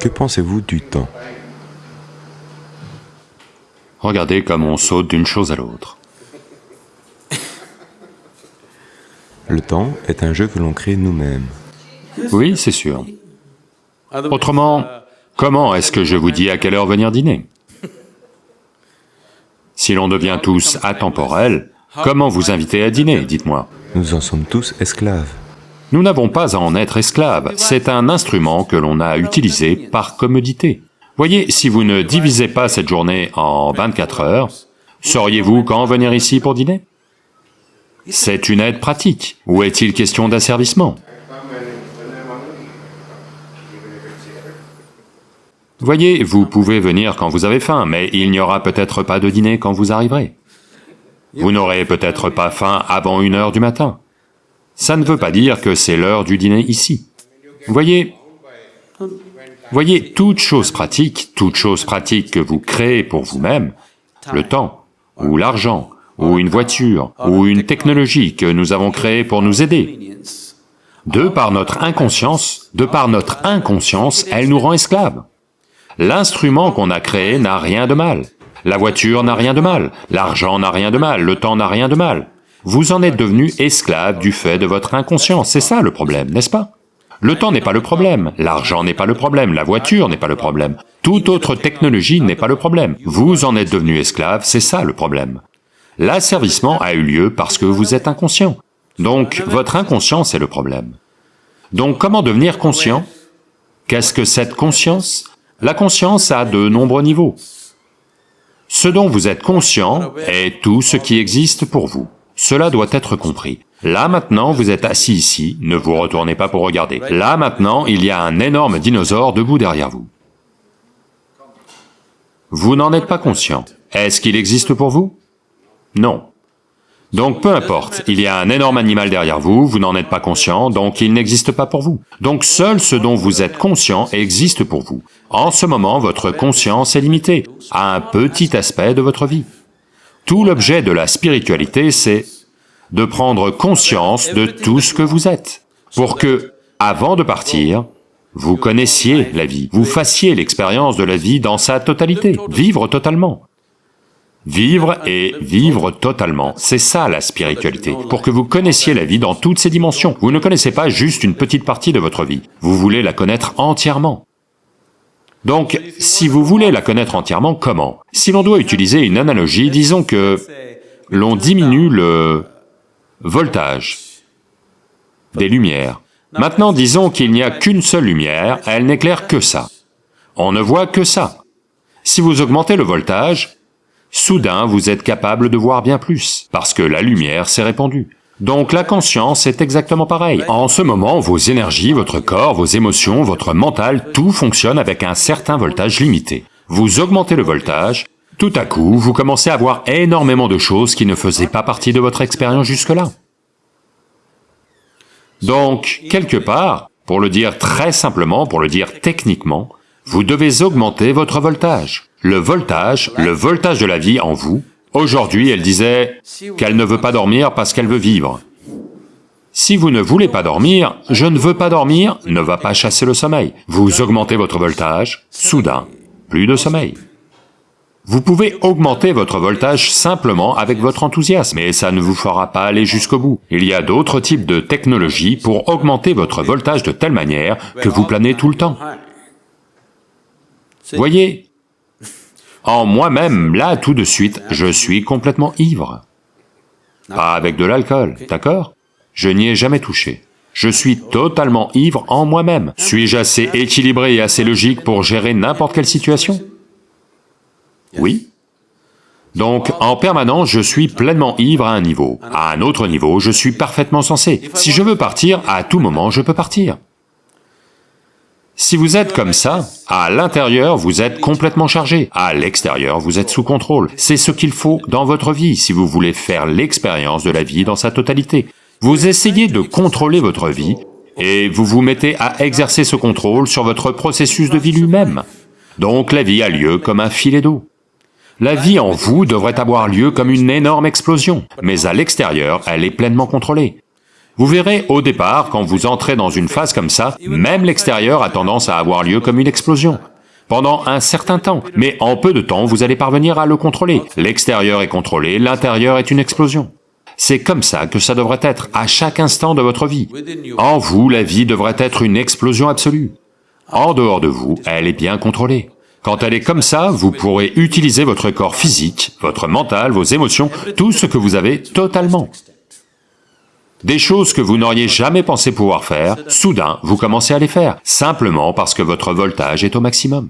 Que pensez-vous du temps? Regardez comme on saute d'une chose à l'autre. Le temps est un jeu que l'on crée nous-mêmes. Oui, c'est sûr. Autrement, comment est-ce que je vous dis à quelle heure venir dîner? Si l'on devient tous atemporels, comment vous inviter à dîner, dites-moi? Nous en sommes tous esclaves. Nous n'avons pas à en être esclaves, c'est un instrument que l'on a utilisé par commodité. Voyez, si vous ne divisez pas cette journée en 24 heures, sauriez-vous quand venir ici pour dîner? C'est une aide pratique. Ou est-il question d'asservissement? Voyez, vous pouvez venir quand vous avez faim, mais il n'y aura peut-être pas de dîner quand vous arriverez. Vous n'aurez peut-être pas faim avant une heure du matin ça ne veut pas dire que c'est l'heure du dîner ici. Voyez, voyez, toute chose pratique, toute chose pratique que vous créez pour vous-même, le temps, ou l'argent, ou une voiture, ou une technologie que nous avons créée pour nous aider, de par notre inconscience, de par notre inconscience, elle nous rend esclaves. L'instrument qu'on a créé n'a rien de mal. La voiture n'a rien de mal, l'argent n'a rien de mal, le temps n'a rien de mal. Vous en êtes devenu esclave du fait de votre inconscience, c'est ça le problème, n'est-ce pas? Le temps n'est pas le problème, l'argent n'est pas le problème, la voiture n'est pas le problème, toute autre technologie n'est pas le problème. Vous en êtes devenu esclave, c'est ça le problème. L'asservissement a eu lieu parce que vous êtes inconscient. Donc, votre inconscience est le problème. Donc, comment devenir conscient? Qu'est-ce que cette conscience? La conscience a de nombreux niveaux. Ce dont vous êtes conscient est tout ce qui existe pour vous. Cela doit être compris. Là maintenant, vous êtes assis ici, ne vous retournez pas pour regarder. Là maintenant, il y a un énorme dinosaure debout derrière vous. Vous n'en êtes pas conscient. Est-ce qu'il existe pour vous? Non. Donc peu importe, il y a un énorme animal derrière vous, vous n'en êtes pas conscient, donc il n'existe pas pour vous. Donc seul ce dont vous êtes conscient existe pour vous. En ce moment, votre conscience est limitée à un petit aspect de votre vie. Tout l'objet de la spiritualité, c'est de prendre conscience de tout ce que vous êtes, pour que, avant de partir, vous connaissiez la vie, vous fassiez l'expérience de la vie dans sa totalité, vivre totalement. Vivre et vivre totalement, c'est ça la spiritualité, pour que vous connaissiez la vie dans toutes ses dimensions. Vous ne connaissez pas juste une petite partie de votre vie, vous voulez la connaître entièrement. Donc, si vous voulez la connaître entièrement, comment? Si l'on doit utiliser une analogie, disons que l'on diminue le voltage des lumières. Maintenant, disons qu'il n'y a qu'une seule lumière, elle n'éclaire que ça. On ne voit que ça. Si vous augmentez le voltage, soudain vous êtes capable de voir bien plus, parce que la lumière s'est répandue. Donc la conscience est exactement pareil. En ce moment, vos énergies, votre corps, vos émotions, votre mental, tout fonctionne avec un certain voltage limité. Vous augmentez le voltage, tout à coup, vous commencez à voir énormément de choses qui ne faisaient pas partie de votre expérience jusque-là. Donc, quelque part, pour le dire très simplement, pour le dire techniquement, vous devez augmenter votre voltage. Le voltage, le voltage de la vie en vous, Aujourd'hui, elle disait qu'elle ne veut pas dormir parce qu'elle veut vivre. Si vous ne voulez pas dormir, je ne veux pas dormir ne va pas chasser le sommeil. Vous augmentez votre voltage, soudain, plus de sommeil. Vous pouvez augmenter votre voltage simplement avec votre enthousiasme, et ça ne vous fera pas aller jusqu'au bout. Il y a d'autres types de technologies pour augmenter votre voltage de telle manière que vous planez tout le temps. Voyez, en moi-même, là, tout de suite, je suis complètement ivre. Pas avec de l'alcool, d'accord? Je n'y ai jamais touché. Je suis totalement ivre en moi-même. Suis-je assez équilibré et assez logique pour gérer n'importe quelle situation? Oui. Donc, en permanence, je suis pleinement ivre à un niveau. À un autre niveau, je suis parfaitement sensé. Si je veux partir, à tout moment, je peux partir. Si vous êtes comme ça, à l'intérieur, vous êtes complètement chargé, à l'extérieur, vous êtes sous contrôle. C'est ce qu'il faut dans votre vie si vous voulez faire l'expérience de la vie dans sa totalité. Vous essayez de contrôler votre vie, et vous vous mettez à exercer ce contrôle sur votre processus de vie lui-même. Donc la vie a lieu comme un filet d'eau. La vie en vous devrait avoir lieu comme une énorme explosion, mais à l'extérieur, elle est pleinement contrôlée. Vous verrez, au départ, quand vous entrez dans une phase comme ça, même l'extérieur a tendance à avoir lieu comme une explosion pendant un certain temps, mais en peu de temps, vous allez parvenir à le contrôler. L'extérieur est contrôlé, l'intérieur est une explosion. C'est comme ça que ça devrait être, à chaque instant de votre vie. En vous, la vie devrait être une explosion absolue. En dehors de vous, elle est bien contrôlée. Quand elle est comme ça, vous pourrez utiliser votre corps physique, votre mental, vos émotions, tout ce que vous avez totalement. Des choses que vous n'auriez jamais pensé pouvoir faire, soudain, vous commencez à les faire, simplement parce que votre voltage est au maximum.